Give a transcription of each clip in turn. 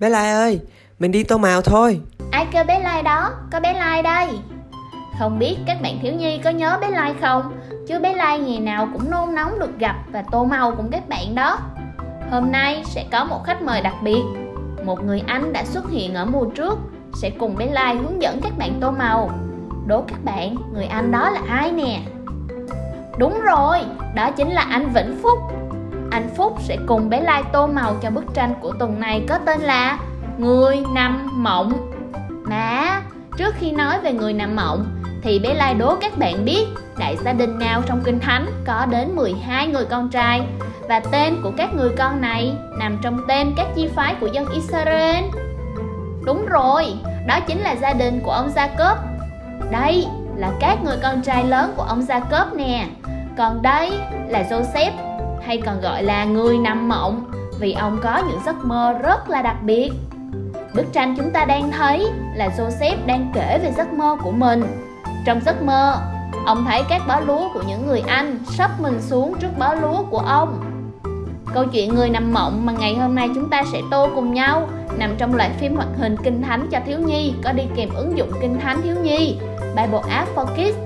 Bé Lai ơi, mình đi tô màu thôi. Ai kêu bé Lai đó, có bé Lai đây. Không biết các bạn thiếu nhi có nhớ bé Lai không? Chứ bé Lai ngày nào cũng nôn nóng được gặp và tô màu cùng các bạn đó. Hôm nay sẽ có một khách mời đặc biệt. Một người anh đã xuất hiện ở mùa trước Sẽ cùng bé Lai hướng dẫn các bạn tô màu. Đố các bạn, người anh đó là ai nè? Đúng rồi, đó chính là anh Vĩnh Phúc. Anh Phúc sẽ cùng bé Lai tô màu cho bức tranh của tuần này có tên là Người nằm mộng. Mà, trước khi nói về người nằm mộng Thì bé Lai đố các bạn biết Đại gia đình nào trong Kinh Thánh có đến 12 người con trai? Và tên của các người con này nằm trong tên các chi phái của dân Israel? Đúng rồi, đó chính là gia đình của ông Jacob. Đây là các người con trai lớn của ông Jacob nè. Còn đây là Joseph hay còn gọi là người nằm mộng vì ông có những giấc mơ rất là đặc biệt. Bức tranh chúng ta đang thấy là Joseph đang kể về giấc mơ của mình. Trong giấc mơ, ông thấy các bó lúa của những người Anh sắp mình xuống trước bó lúa của ông. Câu chuyện người nằm mộng mà ngày hôm nay chúng ta sẽ tô cùng nhau nằm trong loại phim hoạt hình Kinh Thánh cho thiếu nhi có đi kèm ứng dụng Kinh Thánh thiếu nhi Bible App for Kids.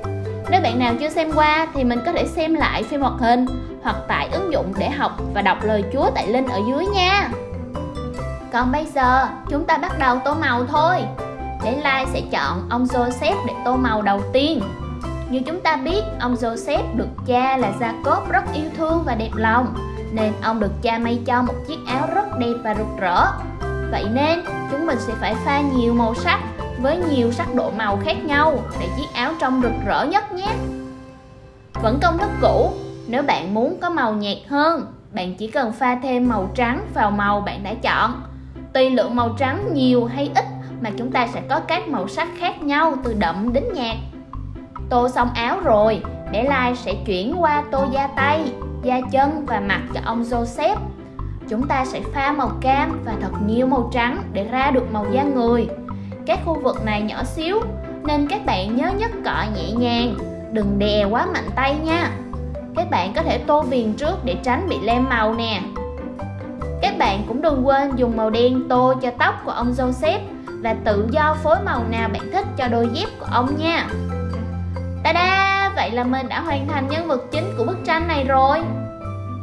Nếu bạn nào chưa xem qua thì mình có thể xem lại phim hoạt hình hoặc tải ứng dụng để học và đọc lời Chúa tại link ở dưới nha. Còn bây giờ, chúng ta bắt đầu tô màu thôi. Để Lai sẽ chọn ông Joseph để tô màu đầu tiên. Như chúng ta biết, ông Joseph được cha là Jacob rất yêu thương và đẹp lòng, nên ông được cha may cho một chiếc áo rất đẹp và rực rỡ. Vậy nên, chúng mình sẽ phải pha nhiều màu sắc với nhiều sắc độ màu khác nhau để chiếc áo trông rực rỡ nhất nhé. Vẫn công thức cũ, nếu bạn muốn có màu nhạt hơn, bạn chỉ cần pha thêm màu trắng vào màu bạn đã chọn. Tùy lượng màu trắng nhiều hay ít mà chúng ta sẽ có các màu sắc khác nhau từ đậm đến nhạt. Tô xong áo rồi, để Lai sẽ chuyển qua tô da tay, da chân và mặt cho ông Joseph. Chúng ta sẽ pha màu cam và thật nhiều màu trắng để ra được màu da người. Các khu vực này nhỏ xíu nên các bạn nhớ nhất cọ nhẹ nhàng, đừng đè quá mạnh tay nha. Các bạn có thể tô viền trước để tránh bị lem màu nè. Các bạn cũng đừng quên dùng màu đen tô cho tóc của ông Joseph Và tự do phối màu nào bạn thích cho đôi dép của ông nha. Ta-da! Vậy là mình đã hoàn thành nhân vật chính của bức tranh này rồi.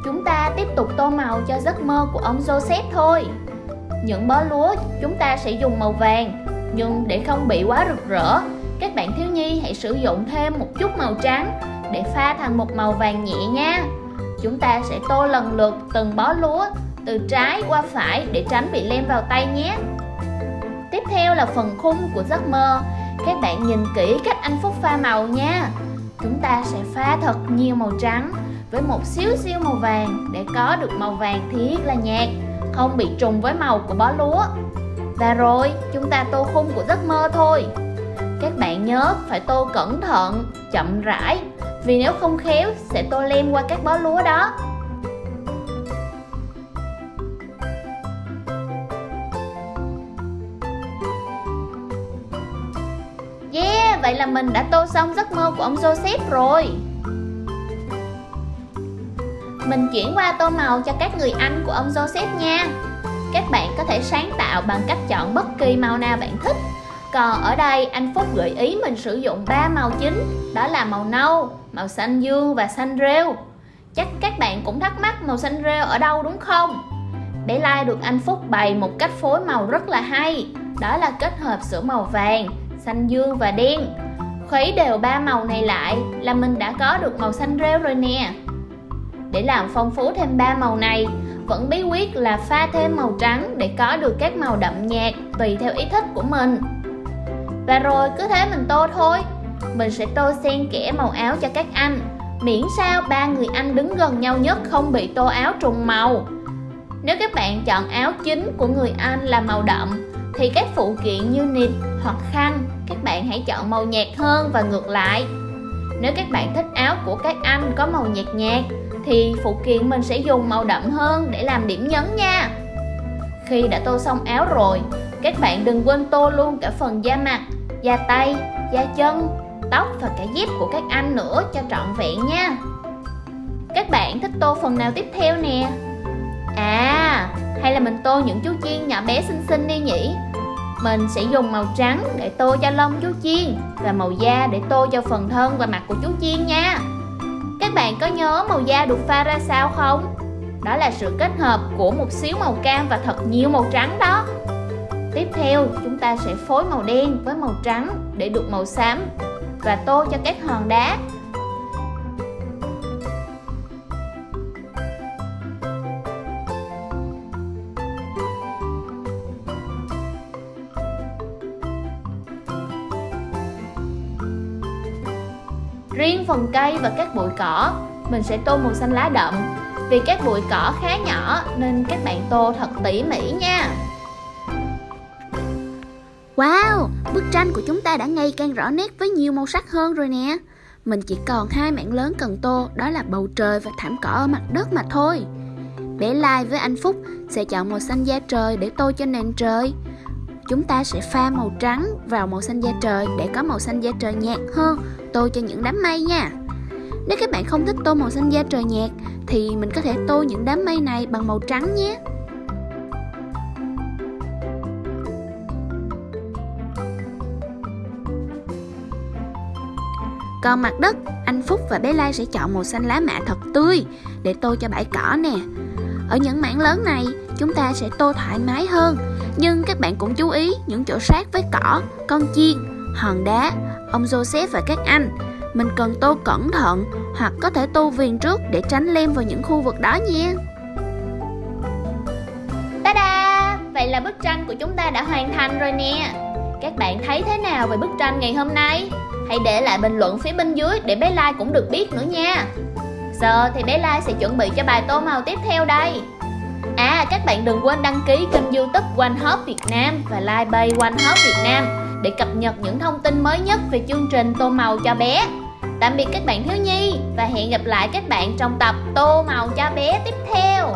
Chúng ta tiếp tục tô màu cho giấc mơ của ông Joseph thôi. Những bó lúa chúng ta sẽ dùng màu vàng, Nhưng để không bị quá rực rỡ, Các bạn thiếu nhi hãy sử dụng thêm một chút màu trắng để pha thành một màu vàng nhẹ nha. Chúng ta sẽ tô lần lượt từng bó lúa từ trái qua phải để tránh bị lem vào tay nhé. Tiếp theo là phần khung của giấc mơ. Các bạn nhìn kỹ cách anh Phúc pha màu nha. Chúng ta sẽ pha thật nhiều màu trắng với một xíu xíu màu vàng để có được màu vàng thiết là nhạt Không bị trùng với màu của bó lúa. Và rồi chúng ta tô khung của giấc mơ thôi. Các bạn nhớ phải tô cẩn thận, chậm rãi vì nếu không khéo sẽ tô lem qua các bó lúa đó. Yeah, vậy là mình đã tô xong giấc mơ của ông Joseph rồi. Mình chuyển qua tô màu cho các người anh của ông Joseph nha. Các bạn có thể sáng tạo bằng cách chọn bất kỳ màu nào bạn thích còn ở đây anh Phúc gợi ý mình sử dụng ba màu chính Đó là màu nâu, màu xanh dương và xanh rêu. Chắc các bạn cũng thắc mắc màu xanh rêu ở đâu đúng không? Để like được anh Phúc bày một cách phối màu rất là hay Đó là kết hợp giữa màu vàng, xanh dương và đen. Khuấy đều ba màu này lại là mình đã có được màu xanh rêu rồi nè. Để làm phong phú thêm ba màu này Vẫn bí quyết là pha thêm màu trắng để có được các màu đậm nhạt tùy theo ý thích của mình và rồi cứ thế mình tô thôi. Mình sẽ tô xen kẽ màu áo cho các anh. Miễn sao ba người anh đứng gần nhau nhất không bị tô áo trùng màu. Nếu các bạn chọn áo chính của người anh là màu đậm, Thì các phụ kiện như nịt hoặc khăn, Các bạn hãy chọn màu nhạt hơn và ngược lại. Nếu các bạn thích áo của các anh có màu nhạt nhạt, Thì phụ kiện mình sẽ dùng màu đậm hơn để làm điểm nhấn nha. Khi đã tô xong áo rồi, Các bạn đừng quên tô luôn cả phần da mặt da tay, da chân, tóc và cả dép của các anh nữa cho trọn vẹn nha Các bạn thích tô phần nào tiếp theo nè? À, Hay là mình tô những chú chiên nhỏ bé xinh xinh đi nhỉ? Mình sẽ dùng màu trắng để tô cho lông chú chiên và màu da để tô cho phần thân và mặt của chú chiên nha. Các bạn có nhớ màu da được pha ra sao không? Đó là sự kết hợp của một xíu màu cam và thật nhiều màu trắng đó. Tiếp theo, chúng ta sẽ phối màu đen với màu trắng để được màu xám và tô cho các hòn đá. Riêng phần cây và các bụi cỏ, mình sẽ tô màu xanh lá đậm Vì các bụi cỏ khá nhỏ nên các bạn tô thật tỉ mỉ nha. Wow, bức tranh của chúng ta đã ngày càng rõ nét với nhiều màu sắc hơn rồi nè. Mình chỉ còn hai mảng lớn cần tô, đó là bầu trời và thảm cỏ ở mặt đất mà thôi. Bé Lai với anh Phúc sẽ chọn màu xanh da trời để tô cho nền trời. Chúng ta sẽ pha màu trắng vào màu xanh da trời để có màu xanh da trời nhạt hơn Tô cho những đám mây nha. Nếu các bạn không thích tô màu xanh da trời nhạt Thì mình có thể tô những đám mây này bằng màu trắng nhé. Còn mặt đất, anh Phúc và bé Lai sẽ chọn màu xanh lá mạ thật tươi để tô cho bãi cỏ nè. Ở những mảng lớn này, chúng ta sẽ tô thoải mái hơn. Nhưng các bạn cũng chú ý những chỗ sát với cỏ, con chiên, hòn đá, ông Joseph và các anh. Mình cần tô cẩn thận hoặc có thể tô viền trước để tránh lem vào những khu vực đó nha. Ta-da! Vậy là bức tranh của chúng ta đã hoàn thành rồi nè. Các bạn thấy thế nào về bức tranh ngày hôm nay? Hãy để lại bình luận phía bên dưới để bé Lai cũng được biết nữa nha. Giờ thì bé Lai sẽ chuẩn bị cho bài tô màu tiếp theo đây. À các bạn đừng quên đăng ký kênh youtube One Hop Việt Nam và like bay One Hop Việt Nam Để cập nhật những thông tin mới nhất về chương trình tô màu cho bé. Tạm biệt các bạn thiếu nhi và hẹn gặp lại các bạn trong tập tô màu cho bé tiếp theo.